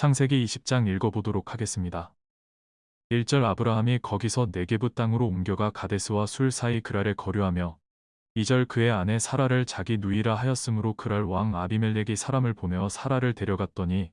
창세기 20장 읽어보도록 하겠습니다. 1절 아브라함이 거기서 네게부 땅으로 옮겨가 가데스와 술 사이 그랄에 거류하며 2절 그의 아내 사라를 자기 누이라 하였으므로 그랄 왕 아비멜렉이 사람을 보내어 사라를 데려갔더니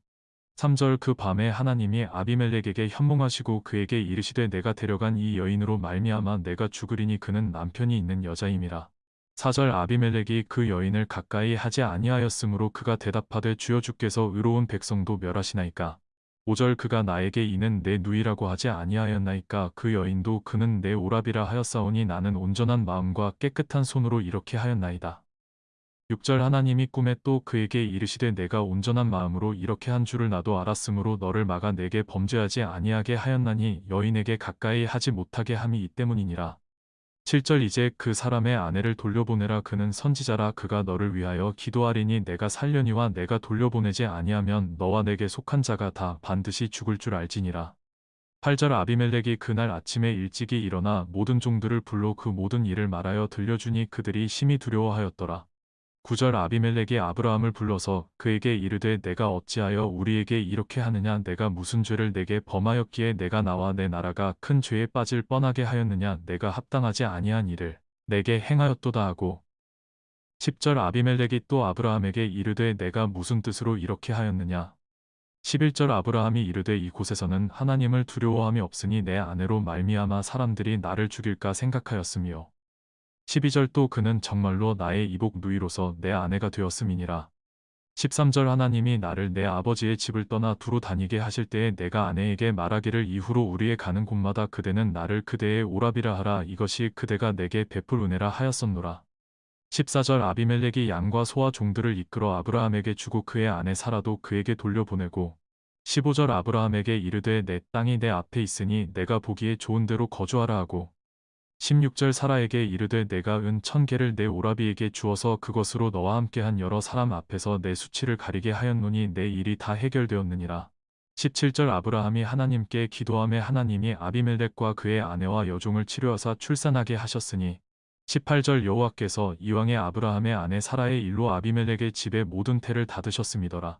3절 그 밤에 하나님이 아비멜렉에게 현몽하시고 그에게 이르시되 내가 데려간 이 여인으로 말미암아 내가 죽으리니 그는 남편이 있는 여자임이라. 4절 아비멜렉이 그 여인을 가까이 하지 아니하였으므로 그가 대답하되 주여 주께서 의로운 백성도 멸하시나이까. 5절 그가 나에게 이는 내 누이라고 하지 아니하였나이까 그 여인도 그는 내 오랍이라 하였사오니 나는 온전한 마음과 깨끗한 손으로 이렇게 하였나이다. 6절 하나님이 꿈에 또 그에게 이르시되 내가 온전한 마음으로 이렇게 한 줄을 나도 알았으므로 너를 막아 내게 범죄하지 아니하게 하였나니 여인에게 가까이 하지 못하게 함이 이 때문이니라. 7절 이제 그 사람의 아내를 돌려보내라 그는 선지자라 그가 너를 위하여 기도하리니 내가 살려니와 내가 돌려보내지 아니하면 너와 내게 속한 자가 다 반드시 죽을 줄 알지니라. 8절 아비멜렉이 그날 아침에 일찍이 일어나 모든 종들을 불러 그 모든 일을 말하여 들려주니 그들이 심히 두려워하였더라. 9절 아비멜렉이 아브라함을 불러서 그에게 이르되 내가 어찌하여 우리에게 이렇게 하느냐? 내가 무슨 죄를 내게 범하였기에 내가 나와 내 나라가 큰 죄에 빠질 뻔하게 하였느냐? 내가 합당하지 아니한 일을 내게 행하였도다 하고. 10절 아비멜렉이 또 아브라함에게 이르되 내가 무슨 뜻으로 이렇게 하였느냐? 11절 아브라함이 이르되 이곳에서는 하나님을 두려워함이 없으니 내 아내로 말미암아 사람들이 나를 죽일까 생각하였으며 12절 또 그는 정말로 나의 이복 누이로서 내 아내가 되었음이니라. 13절 하나님이 나를 내 아버지의 집을 떠나 두루 다니게 하실 때에 내가 아내에게 말하기를 이후로 우리의 가는 곳마다 그대는 나를 그대의 오랍이라 하라 이것이 그대가 내게 베풀 은혜라 하였었노라. 14절 아비멜렉이 양과 소와 종들을 이끌어 아브라함에게 주고 그의 아내 사라도 그에게 돌려보내고 15절 아브라함에게 이르되 내 땅이 내 앞에 있으니 내가 보기에 좋은 대로 거주하라 하고 16절 사라에게 이르되 내가 은 천 개를 내 오라비에게 주어서 그것으로 너와 함께한 여러 사람 앞에서 내 수치를 가리게 하였노니 내 일이 다 해결되었느니라. 17절 아브라함이 하나님께 기도함에 하나님이 아비멜렉과 그의 아내와 여종을 치료하사 출산하게 하셨으니 18절 여호와께서 이왕의 아브라함의 아내 사라의 일로 아비멜렉의 집에 모든 태를 닫으셨음이더라.